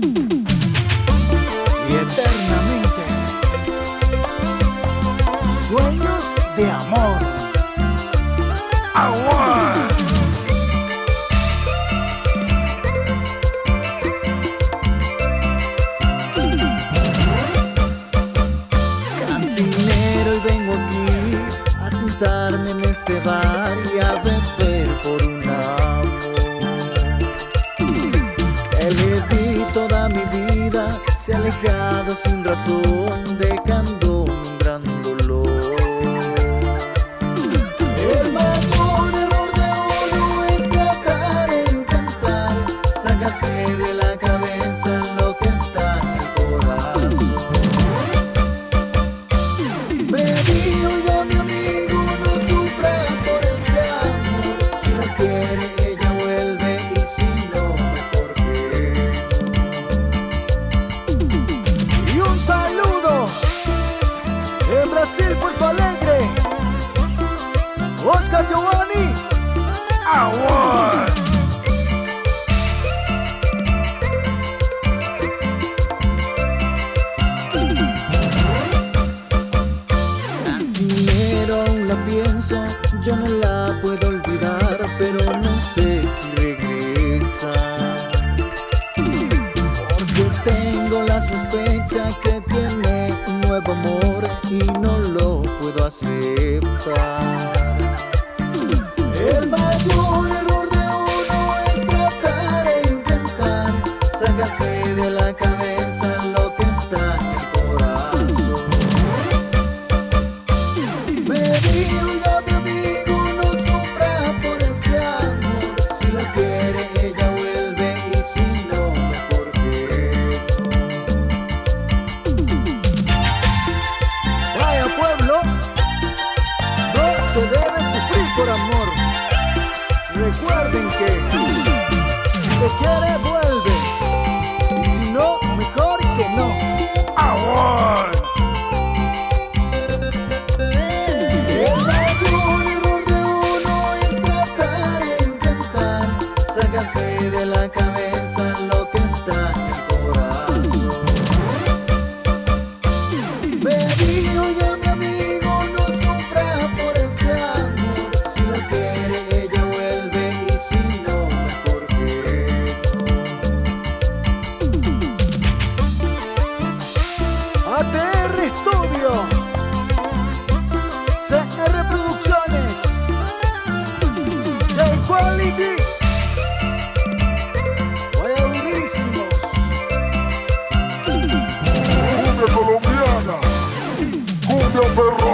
y eternamente. Sueños de amor. Agua. Cantinero y vengo aquí a sentarme en este bar y a beber se ha alejado sin razón, dejando un gran dolor. El mayor error de uno es tratar de intentar sacarse de la Brasil, Puerto Alegre Oscar Giovanni. Cantinero aún la pienso, yo no la puedo olvidar, pero no sé si regresa. Porque tengo la sospecha que tiene un nuevo amor y no lo puedo aceptar. El mayor se debe sufrir por amor. Recuerden que si te quiere vuelve. Y si no mejor que no. Mayor error de la cabeza lo que está en el corazón. Me dijo ya mi perro